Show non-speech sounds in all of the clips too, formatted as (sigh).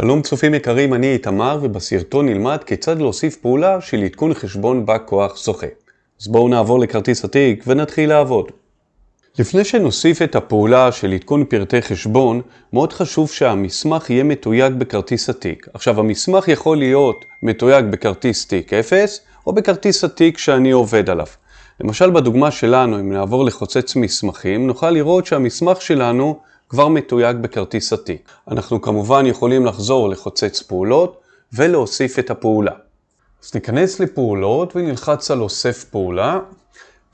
שלום צופים יקרים, אני איתמר ובסרטון נלמד כיצד להוסיף פעולה של עדכון חשבון בא כוח זוכה. אז בואו נעבור לכרטיס התיק ונתחיל לעבוד. לפני שנוסיף את הפעולה של עדכון פרטי חשבון, מאוד חשוב שהמסמך יהיה מתויג בכרטיס התיק. עכשיו המסמך יכול להיות מתויג בכרטיס תיק 0 או בכרטיס התיק שאני עובד עליו. למשל בדוגמה שלנו, אם נעבור לחוצץ מסמכים, נוכל לראות שהמסמך שלנו כבר מתויג בכרטיס התיק. אנחנו כמובן יכולים לחזור לחוצץ פעולות ולהוסיף את הפעולה. אז ניכנס לפעולות ונלחץ על אוסף פעולה,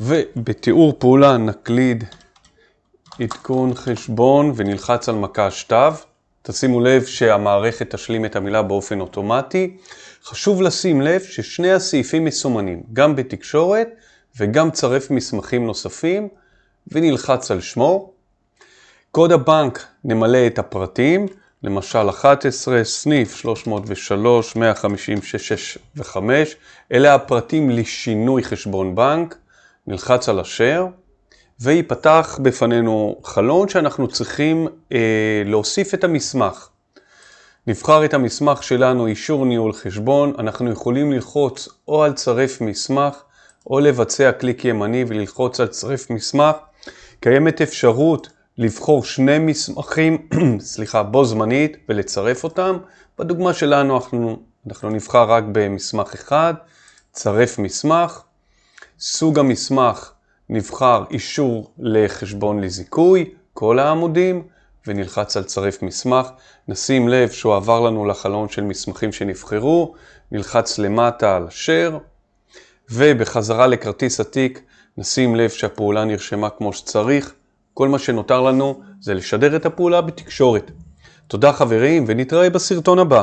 ובתיאור פעולה נקליד עדכון חשבון ונלחץ על מקש תו. תשימו לב שהמערכת תשלים את המילה באופן אוטומטי. חשוב לשים לב ששני הסעיפים מסומנים, גם בתקשורת וגם צרף מסמכים נוספים, ונלחץ על שמו. קוד הבנק נמלא את הפרטים, למשל 11, סניף 303, 156, 5, אלה הפרטים לשינוי חשבון בנק, נלחץ על אשר, ויפתח בפנינו חלון שאנחנו צריכים אה, להוסיף את המסמך. נבחר את המסמך שלנו, אישור ניהול חשבון, אנחנו יכולים ללחוץ או על צרף מסמך, או לבצע קליק ימני וללחוץ על צרף מסמך. קיימת אפשרות לבחור שני מסמכים, (clears throat) סליחה, בו זמנית ולצרף אותם. בדוגמה שלנו אנחנו, אנחנו נבחר רק במסמך אחד, צרף מסמך. סוג המסמך נבחר אישור לחשבון לזיכוי, כל העמודים, ונלחץ על צרף מסמך. נשים לב שהוא עבר לנו לחלון של מסמכים שנבחרו, נלחץ למטה על share, ובחזרה לכרטיס התיק נשים לב שהפעולה נרשמה כמו שצריך. כל מה שנותר לנו זה לשדר את הפעולה בתקשורת. תודה חברים ונתראה בסרטון הבא.